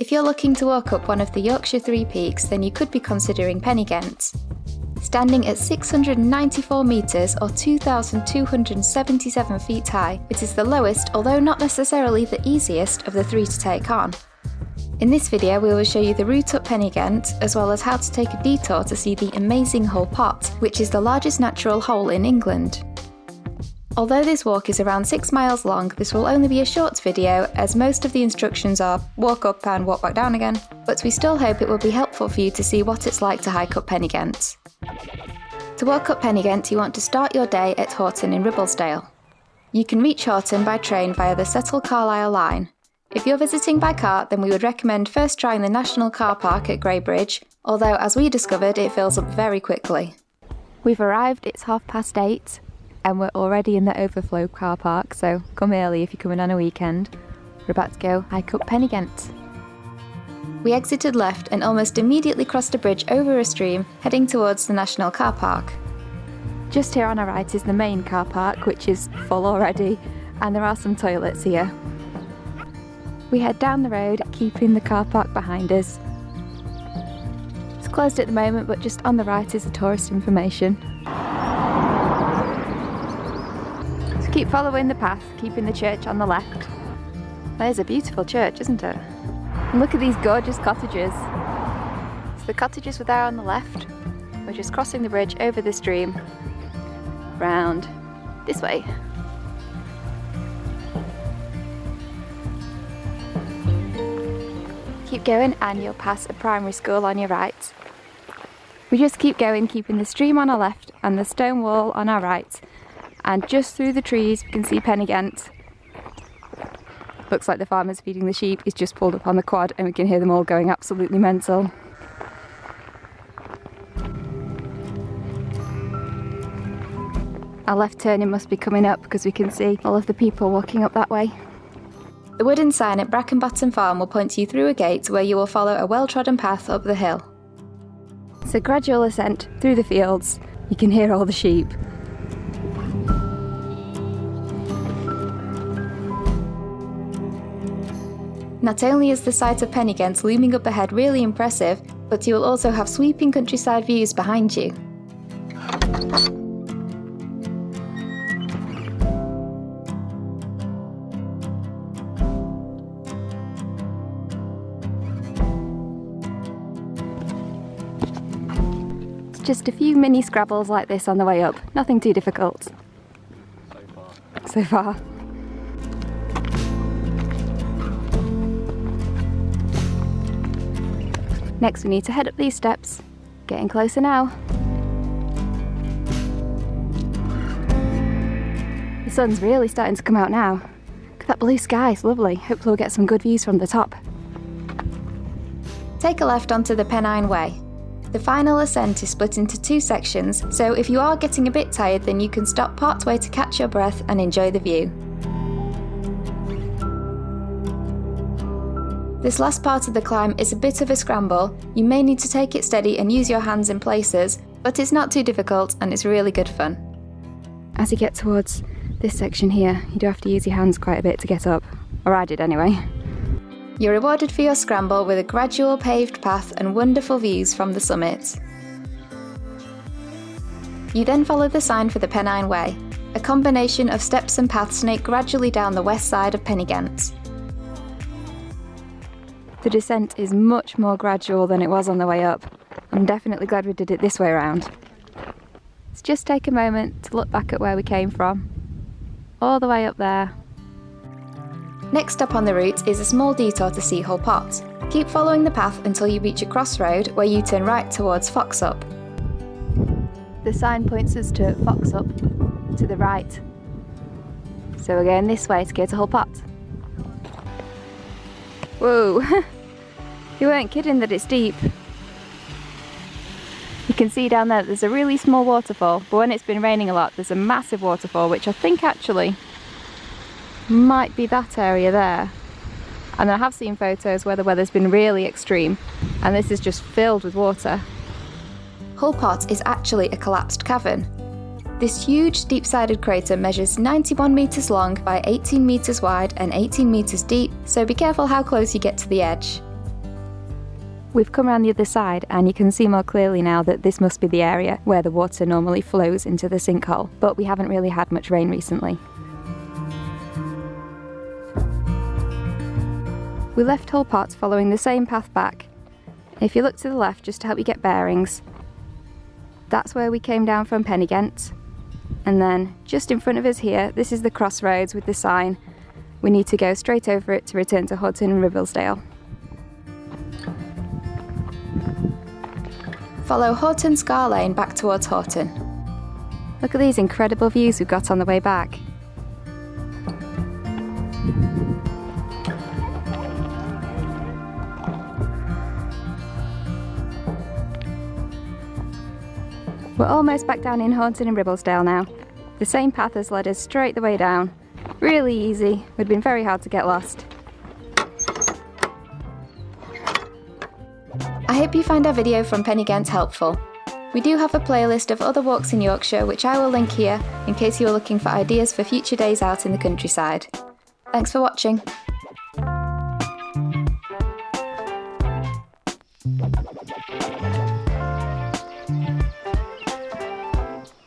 If you're looking to walk up one of the Yorkshire Three Peaks, then you could be considering Pen-y-ghent. Standing at 694 metres or 2,277 feet high, it is the lowest, although not necessarily the easiest, of the three to take on. In this video we will show you the route up Pen-y-ghent, as well as how to take a detour to see the amazing Hull Pot, which is the largest natural hole in England. Although this walk is around 6 miles long, this will only be a short video as most of the instructions are walk up and walk back down again, but we still hope it will be helpful for you to see what it's like to hike up Pen-y-ghent. To walk up Pen-y-ghent you want to start your day at Horton in Ribblesdale. You can reach Horton by train via the Settle Carlisle line. If you're visiting by car then we would recommend first trying the National Car Park at Greybridge, although as we discovered it fills up very quickly. We've arrived, it's half past eight, and we're already in the overflow car park, so come early if you're coming on a weekend. We're about to go hike up Pen-y-ghent. We exited left and almost immediately crossed a bridge over a stream, heading towards the National Car Park. Just here on our right is the main car park, which is full already, and there are some toilets here. We head down the road, keeping the car park behind us. It's closed at the moment, but just on the right is the tourist information. Keep following the path, keeping the church on the left. There's a beautiful church, isn't it? And look at these gorgeous cottages. So the cottages were there on the left. We're just crossing the bridge over the stream, round this way. Keep going and you'll pass a primary school on your right. We just keep going, keeping the stream on our left and the stone wall on our right and just through the trees we can see Pen-y-ghent. Looks like the farmer's feeding the sheep is just pulled up on the quad and we can hear them all going absolutely mental. Our left turning must be coming up because we can see all of the people walking up that way. The wooden sign at Brackenbottom Farm will point you through a gate where you will follow a well-trodden path up the hill. It's a gradual ascent through the fields. You can hear all the sheep. Not only is the sight of Pen-y-ghent looming up ahead really impressive, but you will also have sweeping countryside views behind you. just a few mini scrabbles like this on the way up, nothing too difficult. So far. So far. Next we need to head up these steps. Getting closer now. The sun's really starting to come out now. Look at that blue sky, it's lovely. Hopefully we'll get some good views from the top. Take a left onto the Pennine Way. The final ascent is split into two sections, so if you are getting a bit tired then you can stop part way to catch your breath and enjoy the view. This last part of the climb is a bit of a scramble, you may need to take it steady and use your hands in places, but it's not too difficult and it's really good fun. As you get towards this section here, you do have to use your hands quite a bit to get up, or I did anyway. You're rewarded for your scramble with a gradual paved path and wonderful views from the summit. You then follow the sign for the Pennine Way, a combination of steps and paths snake gradually down the west side of Pen-y-ghent. The descent is much more gradual than it was on the way up. I'm definitely glad we did it this way around. Let's just take a moment to look back at where we came from. All the way up there. Next up on the route is a small detour to see Hull Pot. Keep following the path until you reach a crossroad where you turn right towards Foxup. The sign points us to Foxup, to the right. So we're going this way to go to Hull Pot. Whoa! You weren't kidding that it's deep. You can see down there there's a really small waterfall, but when it's been raining a lot there's a massive waterfall which I think actually might be that area there. And I have seen photos where the weather's been really extreme and this is just filled with water. Hull Pot is actually a collapsed cavern. This huge deep-sided crater measures 91 metres long by 18 metres wide and 18 metres deep, so be careful how close you get to the edge. We've come around the other side and you can see more clearly now that this must be the area where the water normally flows into the sinkhole, but we haven't really had much rain recently. We left Hull Pot following the same path back. If you look to the left just to help you get bearings, that's where we came down from Pen-y-ghent. And then just in front of us here, this is the crossroads with the sign. We need to go straight over it to return to Horton and Ribblesdale. Follow Horton Scar Lane back towards Horton. Look at these incredible views we've got on the way back. We're almost back down in Horton and Ribblesdale now. The same path has led us straight the way down. Really easy, we'd been very hard to get lost. I hope you find our video from Pen-y-ghent helpful. We do have a playlist of other walks in Yorkshire which I will link here in case you are looking for ideas for future days out in the countryside. Thanks for watching.